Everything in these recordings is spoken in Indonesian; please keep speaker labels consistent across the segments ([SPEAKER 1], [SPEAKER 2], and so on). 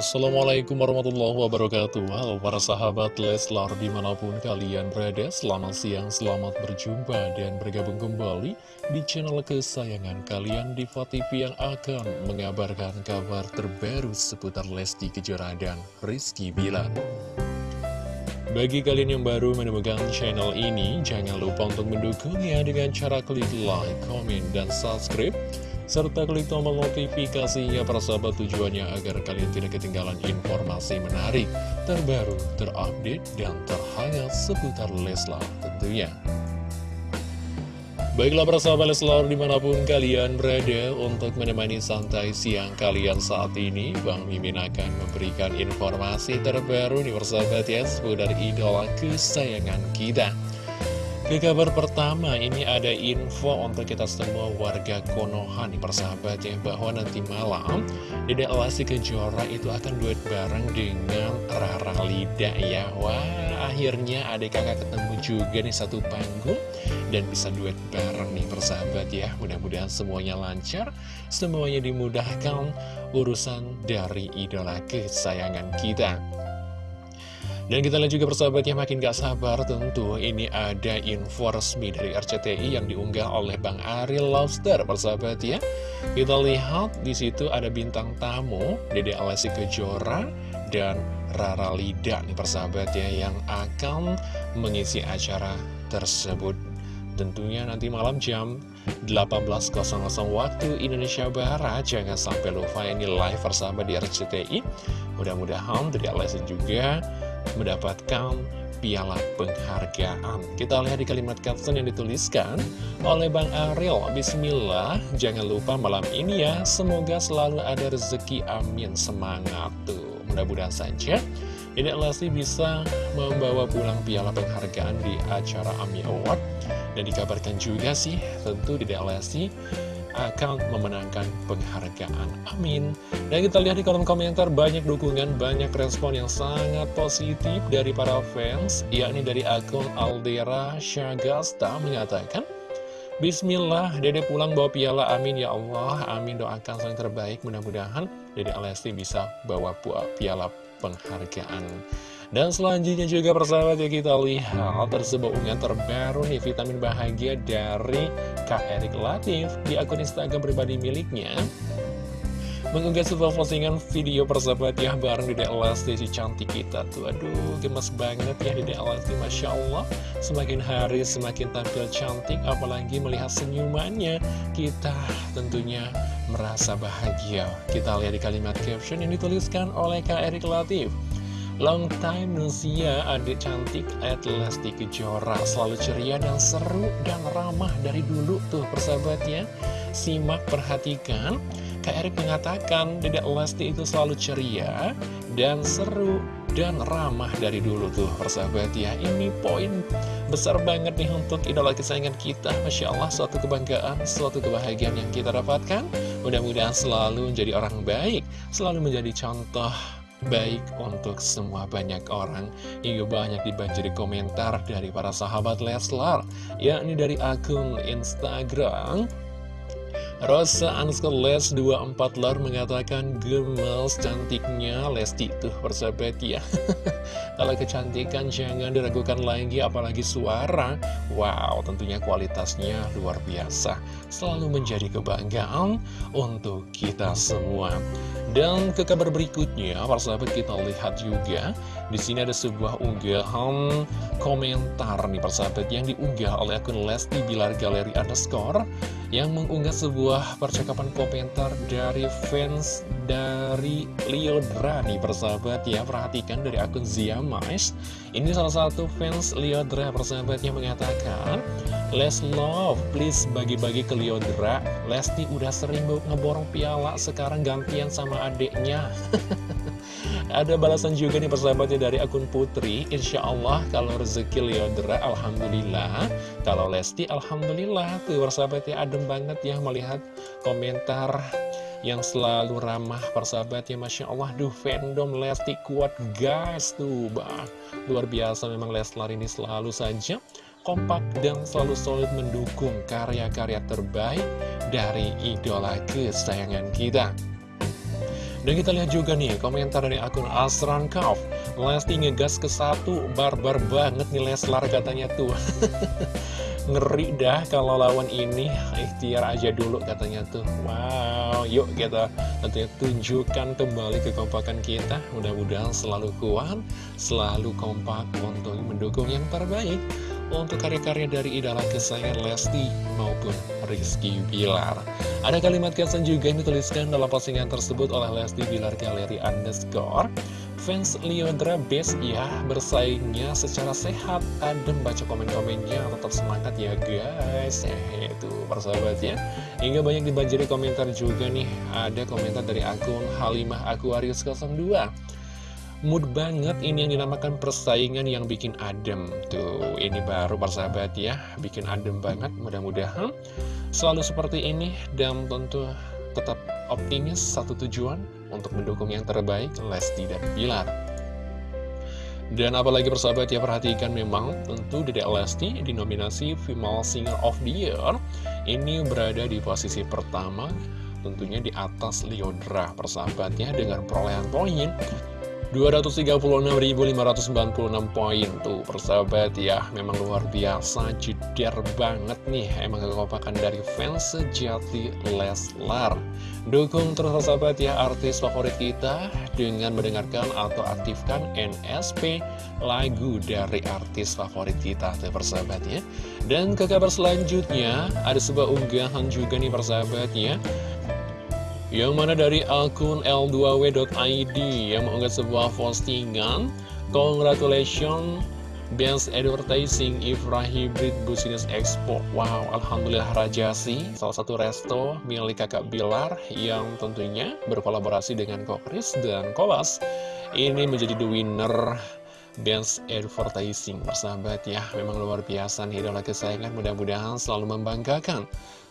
[SPEAKER 1] Assalamualaikum warahmatullahi wabarakatuh. Halo para sahabat Leslar di mana pun kalian berada Selamat siang, selamat berjumpa dan bergabung kembali di channel kesayangan kalian di TV yang akan mengabarkan kabar terbaru seputar Lesti Kejora dan Rizky Bilar. Bagi kalian yang baru menemukan channel ini, jangan lupa untuk mendukungnya dengan cara klik like, comment, dan subscribe serta klik tombol notifikasinya para sahabat tujuannya agar kalian tidak ketinggalan informasi menarik, terbaru, terupdate, dan terhangat seputar Leslar tentunya. Baiklah para sahabat Leslar di mana pun kalian berada untuk menemani santai siang kalian saat ini Bang Mimin akan memberikan informasi terbaru nih persahabat ya seputar idola kesayangan kita ke kabar pertama, ini ada info untuk kita semua warga Konoha nih persahabat ya. Bahwa nanti malam, Dede Lesti Kejora itu akan duet bareng dengan Rara Lida ya. Wah, akhirnya adik kakak ketemu juga nih satu panggung Dan bisa duet bareng nih persahabat ya. Mudah-mudahan semuanya lancar, semuanya dimudahkan urusan dari idola kesayangan kita dan kita lihat juga persahabat yang makin gak sabar tentu ini ada info resmi dari RCTI yang diunggah oleh Bang Ariel Lobster persahabat ya. Kita lihat di situ ada bintang tamu Dede Alessi Kejora dan Rara Lida nih persahabat ya yang akan mengisi acara tersebut. Tentunya nanti malam jam 18.00 waktu Indonesia Barat Jangan sampai lupa ini live persahabat di RCTI Mudah-mudahan dari Alessi juga mendapatkan piala penghargaan. Kita lihat di kalimat caption yang dituliskan oleh Bang Ariel. Bismillah, jangan lupa malam ini ya, semoga selalu ada rezeki, amin, semangat tuh. Mudah-mudahan saja Dedek Lesti bisa membawa pulang piala penghargaan di acara AMI Award. Dan dikabarkan juga sih, tentu Dedek Lesti akan memenangkan penghargaan. Amin. Dan kita lihat di kolom komentar banyak dukungan, banyak respon yang sangat positif dari para fans, yakni dari akun Aldera Syagasta mengatakan, Bismillah, Dede pulang bawa piala, amin ya Allah, amin doakan yang terbaik, mudah-mudahan Dede Alesti bisa bawa piala penghargaan. Dan selanjutnya juga persahabat ya kita lihat tersebut. Unggahan terbaru nih vitamin bahagia dari Kak Erik Latif di akun Instagram pribadi miliknya. Mengunggah sebuah postingan video persahabat ya bareng Dede Elasti si cantik kita tuh. Aduh gemes banget ya Dede Elasti Masya Allah. Semakin hari semakin tampil cantik apalagi melihat senyumannya. Kita tentunya merasa bahagia. Kita lihat di kalimat caption yang dituliskan oleh Kak Erik Latif Long time no see ya, adik cantik at Lesti Kejora. Selalu ceria dan seru dan ramah dari dulu tuh persahabatnya Simak, perhatikan. Kak Erik mengatakan Dedek Lesti itu selalu ceria dan seru dan ramah dari dulu tuh persahabat ya. Ini poin besar banget nih untuk idola kesayangan kita. Masya Allah suatu kebanggaan, suatu kebahagiaan yang kita dapatkan. Mudah-mudahan selalu menjadi orang baik Selalu menjadi contoh baik untuk semua banyak orang. Hingga banyak dibanjiri komentar dari para sahabat Leslar yakni dari akun Instagram Rosa underscore les 24 lar mengatakan gemes cantiknya. Lesti tuh persahabat ya. Kalau kecantikan jangan diragukan lagi apalagi suara. Wow tentunya kualitasnya luar biasa. Selalu menjadi kebanggaan untuk kita semua. Dan ke kabar berikutnya persahabat kita lihat juga. Di sini ada sebuah unggahan komentar nih persahabat yang diunggah oleh akun Lesti Bilar Galeri Underscore yang mengunggah sebuah percakapan komentar dari fans dari Liodra nih persahabat ya. Perhatikan dari akun Ziamais Ini salah satu fans Liodra persahabat yang mengatakan Les love, please bagi-bagi ke Liodra Lesti udah sering ngeborong piala Sekarang gantian sama adiknya Ada balasan juga nih persahabatnya dari akun Putri. Insya Allah kalau rezeki Leodra Alhamdulillah. Kalau Lesti Alhamdulillah. Tuh persahabatnya adem banget ya melihat komentar yang selalu ramah persahabatnya. Masya Allah Duh fandom Lesti kuat guys Tuh bah. Luar biasa memang Leslar ini selalu saja kompak dan selalu solid mendukung karya-karya terbaik dari idola kesayangan kita dan kita lihat juga nih komentar dari akun Asran Kauf. Lesti ngegas ke satu, barbar banget nih Leslar katanya tuh. Ngeri dah kalau lawan ini, ikhtiar aja dulu katanya tuh. Wow, yuk kita tentunya tunjukkan kembali kekompakan kita. Mudah-mudahan selalu kuat, selalu kompak untuk mendukung yang terbaik untuk karya-karya dari idola kesayangan Lesti maupun Rizky Bilar. Ada kalimat caption juga yang dituliskan dalam postingan tersebut oleh Lesti Bilar Galeri Underscore. Fans Leondra best ya, bersaingnya secara sehat. Adem baca komen-komennya, tetap semangat ya guys. Eh, itu persahabat ya. Hingga banyak dibanjiri komentar juga nih. Ada komentar dari akun Halimah Aquarius 02 mood banget ini yang dinamakan persaingan yang bikin adem. Tuh ini baru persahabat ya bikin adem banget mudah-mudahan selalu seperti ini dan tentu tetap optimis satu tujuan untuk mendukung yang terbaik Lesti dan Bilar dan apalagi persahabat ya perhatikan memang tentu Dedek Lesti di nominasi Female Singer of the Year ini berada di posisi pertama tentunya di atas Leodra persahabatnya dengan perolehan poin 236.596 poin tuh persahabat ya. Memang luar biasa jeder banget nih. Emang kekompakan dari fans sejati Leslar. Dukung terus persahabat ya artis favorit kita Dengan mendengarkan atau aktifkan NSP lagu dari artis favorit kita tuh persahabat ya. Dan ke kabar selanjutnya ada sebuah unggahan juga nih persahabat ya yang mana dari akun L2W.id yang mengunggah sebuah postingan Congratulations Best Advertising Ifra Hybrid Business Expo. Wow, Alhamdulillah Rajasi Salah satu resto milik kakak Bilar Yang tentunya berkolaborasi dengan Kokris dan Kolas. Ini menjadi the winner Best Advertising Persahabat ya, memang luar biasa nih idola kesayangan Mudah-mudahan selalu membanggakan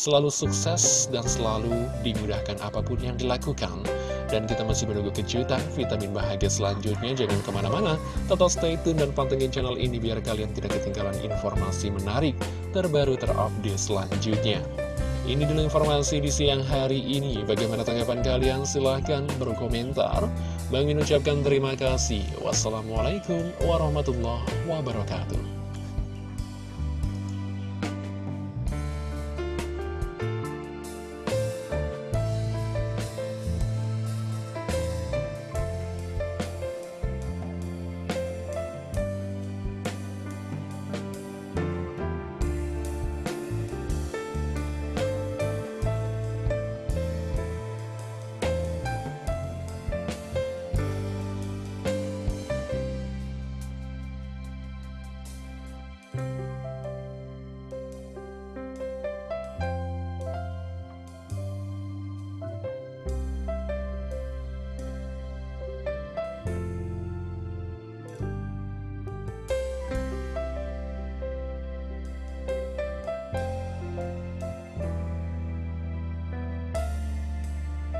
[SPEAKER 1] selalu sukses dan selalu dimudahkan apa pun yang dilakukan. Dan kita masih menunggu kejutan vitamin bahagia selanjutnya. Jangan ke mana-mana, tetap stay tune dan pantengin channel ini biar kalian tidak ketinggalan informasi menarik terbaru terupdate selanjutnya. Ini dulu informasi di siang hari ini. Bagaimana tanggapan kalian? Silahkan berkomentar. Bang ucapkan terima kasih. Wassalamualaikum warahmatullahi wabarakatuh.